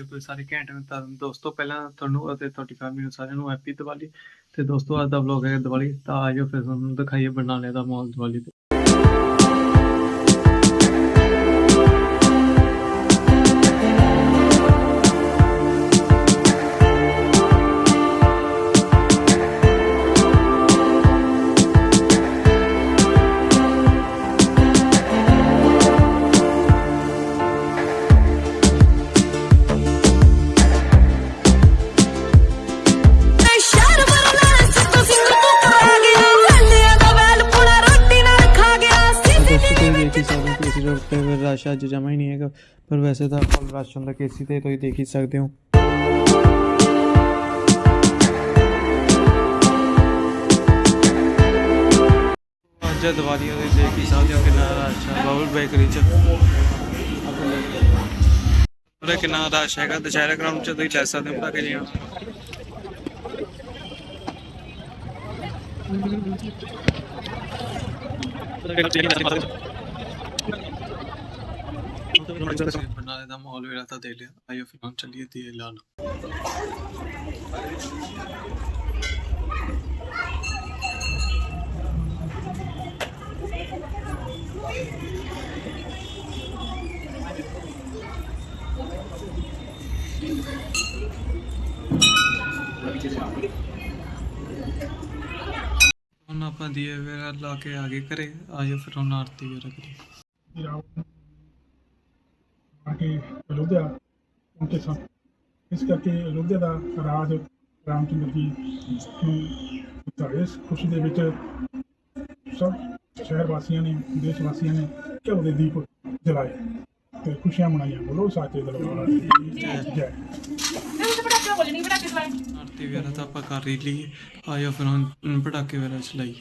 Hop ਤੁਸੀਂ ਸਾਰੇ ਘੈਂਟ ਹੋ ਤਾਂ ਦੋਸਤੋ, ਪਹਿਲਾਂ ਤੁਹਾਨੂੰ ਅਤੇ ਤੁਹਾਡੀ ਫੈਮਿਲੀ ਨੂੰ ਸਾਰਿਆਂ ਨੂੰ ਹੈਪੀ ਦੀਵਾਲੀ। ਤੇ ਦੋਸਤੋ, ਅੱਜ ਦਾ ਵਲੌਗ ਹੈ ਦੀਵਾਲੀ। ਤਾਂ ਆਜੋ ਫਿਰ ਤੁਹਾਨੂੰ ਦਿਖਾਈਏ ਬਰਨਾਲੇ ਦਾ ਮਾਹੌਲ ਦੀਵਾਲੀ ਤੇ। ਸਕਦੇ ਹੋ ਰਸ਼ ਅੱਜ ਜਮਾ ਹੀ ਨਹੀਂ ਹੈਗਾ, ਪਰ ਵੈਸੇ ਤਾਂ ਫੁੱਲ ਰਸ਼ ਹੁੰਦਾ, ਕੇਸੀ ਤੇ ਤੁਸੀਂ ਦੇਖ ਹੀ ਸਕਦੇ ਹੋ। ਅੱਜ ਦੀਵਾਲੀ ਦੇ ਦੇਖ ਹੀ ਸਕਦੇ ਹੋ ਕਿੰਨਾ ਰਸ਼ ਹੈ ਬਾਬਲ ਬੇਕਰੀ ਚ। ਉਹਦੇ ਕਿੰਨਾ ਰਸ਼ ਹੈਗਾ, ਦੁਸ਼ਹਿਰਾ ਗਰਾਊਂਡ ਚ ਤੁਸੀਂ ਲੈ ਸਕਦੇ ਹੋ ਪਟਾਕੇ ਜੀਆਂ ਬਰਨਾਲੇ ਦਾ ਮਾਹੌਲ ਵੀ ਤਾਂ ਦੇਖ ਲਿਆ। ਆਇਓ ਫਿਰ ਹੁਣ ਚੱਲੀਏ ਦੀਏ ਲਾਣ ਹੁਣ ਆਪਾਂ ਦੀਏ ਵਗੈਰਾ ਲਾ ਕੇ ਆ ਗਏ ਘਰੇ। ਆਇਓ ਫਿਰ ਹੁਣ ਆਰਤੀ ਵਗੈਰਾ ਕਰੀਏ। ਕੇ ਅਯੋਧਿਆ ਪਹੁੰਚੇ ਸਨ ਇਸ ਕਰਕੇ ਅਯੋਧਿਆ ਦਾ ਰਾਜ ਰਾਮਚੰਦਰ ਜੀ ਨੂੰ ਦਿੱਤਾ। ਇਸ ਖੁਸ਼ੀ ਦੇ ਵਿੱਚ ਸਭ ਸ਼ਹਿਰ ਵਾਸੀਆਂ ਨੇ ਦੇਸ਼ ਵਾਸੀਆਂ ਨੇ ਘਿਓ ਦੇ ਦੀਪ ਜਲਾਏ ਤੇ ਖੁਸ਼ੀਆਂ ਮਨਾਈਆਂ। ਬੋਲੋ ਸਾਚੇ ਦਰਬਾਰ ਦੀ। ਜੈ ਆਰਤੀ ਵਗੈਰਾ ਤਾਂ ਆਪਾਂ ਕਰ ਹੀ ਲਈ ਆਇਓ ਫਿਰ ਹੁਣ ਪਟਾਕੇ ਵਗੈਰਾ ਚਲਾਈਏ।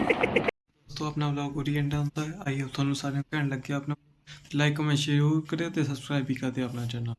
ਦੋਸਤੋ, ਆਪਣਾ ਵਲੌਗ ਉਰੀ ਐਂਡ ਹੁੰਦਾ ਹੈ। ਆਈ ਹੋਪ ਤੁਹਾਨੂੰ ਸਾਰਿਆਂ ਨੂੰ ਘੈਂਟ ਲੱਗਿਆ ਆਪਣਾ। ਲਾਈਕ ਕਮੈਂਟ ਸ਼ੇਅਰ ਕਰਿਓ ਤੇ ਸਬਸਕ੍ਰਾਈਬ ਵੀ ਕਰ ਦਿਓ ਆਪਣਾ ਚੈਨਲ